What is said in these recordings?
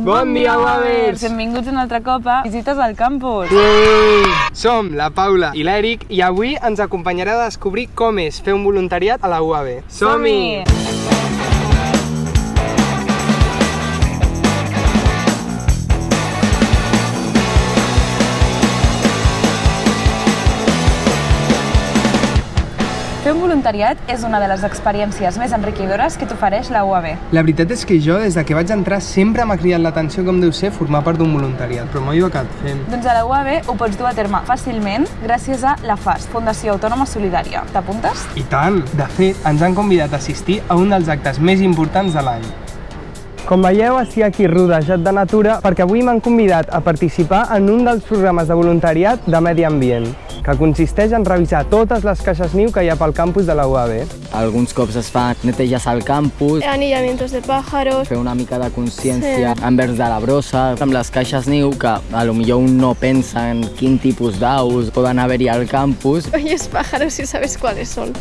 Bon dia, Wavers! Benvinguts un altre cop a Visites al Campus. Som la Paula i l'Eric i avui ens acompanyarà a descobrir com és fer un voluntariat a la UAB. Som-hi! Fer un voluntariat és una de les experiències més enriquidores que t'ofereix la UAB. La veritat és que jo, des de que vaig entrar, sempre m'ha cridat l'atenció com deu ser formar part d'un voluntariat, però mai ho he acabat fent. Doncs a la UAB ho pots dur a terme fàcilment gràcies a la FAS, Fundació Autònoma Solidària. T'apuntes? I tant! De fet, ens han convidat a assistir a un dels actes més importants de l'any. Com veieu, estic aquí rodejat de natura perquè avui m'han convidat a participar en un dels programes de voluntariat de medi ambient, que consisteix en revisar totes les caixes niu que hi ha pel campus de la UAB. Alguns cops es fa netejas al campus, anillamientos de pájaros. fer una mica de consciència envers de la brossa, amb les caixes niu, que a lo millor un no pensa en quin tipus d'aus poden haver-hi al campus. Oyes pájaros y sabes cuáles son.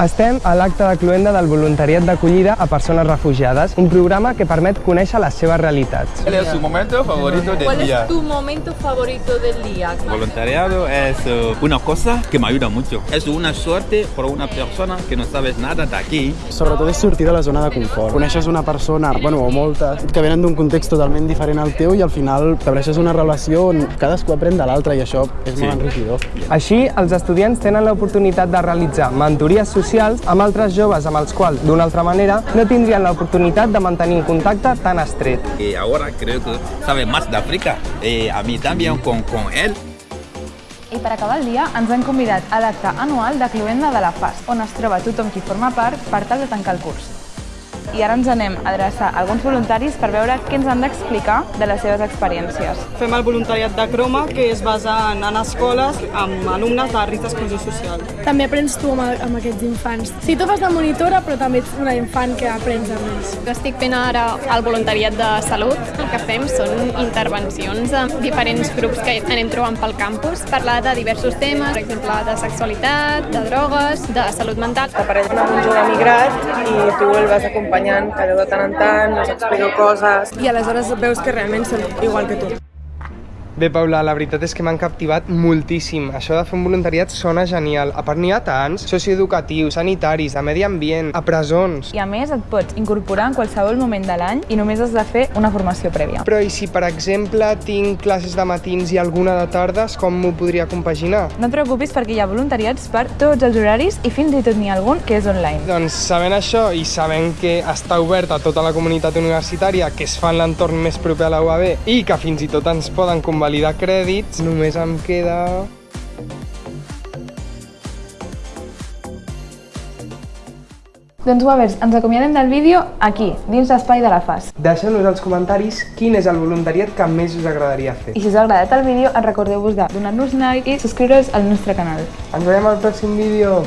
Estem a l'acte de cloenda del voluntariat d'acollida a persones refugiades, un programa que permet conèixer les seves realitats. ¿Cuál es su momento favorito del ¿Cuál día? es tu momento favorito del día? Voluntariado es eh, una cosa que me ayuda mucho. Es una suerte por una persona que no sabes nada de aquí. Sobretot és sortir de la zona de confort. Coneixes una persona, bueno, o moltes, que venen d'un context totalment diferent al teu i al final estableixes una relació on cadascú aprèn de l'altre i això és Sí. molt enriquidor. Així, els estudiants tenen l'oportunitat de realitzar mentories socials amb altres joves amb els quals, d'una altra manera, no tindrien l'oportunitat de mantenir un contacte tan estret. Y ahora creo que sabe más de África. Eh, a mí también con, con él. I per acabar el dia ens han convidat a l'acte anual de Cloenda de la FAS, on es troba tothom qui forma part per tal de tancar el curs. I ara ens anem a adreçar a alguns voluntaris per veure què ens han d'explicar de les seves experiències. Fem el voluntariat de Croma, que es basa en, en escoles amb alumnes de risc d'exclusió social. També aprens tu amb, amb aquests infants. Si tu vas de monitora, però també ets una infant que aprens amb ells. Estic fent ara el voluntariat de salut. El que fem són intervencions amb diferents grups que anem trobant pel campus, parlar de diversos temes, per exemple, de sexualitat, de drogues, de salut mental. T'apareix amb un jove migrat i tu el vas acompanyant cada de tant en tant, us explico coses. I aleshores veus que realment són igual que tu. Bé, Paula, la veritat és que m'han captivat moltíssim. Això de fer un voluntariat sona genial. A part n'hi ha tants, socioeducatius, sanitaris, de medi ambient, a presons... I a més et pots incorporar en qualsevol moment de l'any i només has de fer una formació prèvia. Però i si, per exemple, tinc classes de matins i alguna de tardes, com m'ho podria compaginar? No et preocupis perquè hi ha voluntariats per tots els horaris i fins i tot n'hi ha algun que és online. Doncs sabent això i sabent que està obert a tota la comunitat universitària, que es fa en l'entorn més proper a la UAB i que fins i tot ens poden convalidar crèdits, només em queda... Doncs Wavers, ens acomiadem del vídeo aquí, dins l'espai de la FAS. Deixeu-nos als comentaris quin és el voluntariat que més us agradaria fer. I si us ha agradat el vídeo, recordeu-vos de donar-nos like i subscriure's al nostre canal. Ens veiem al pròxim vídeo!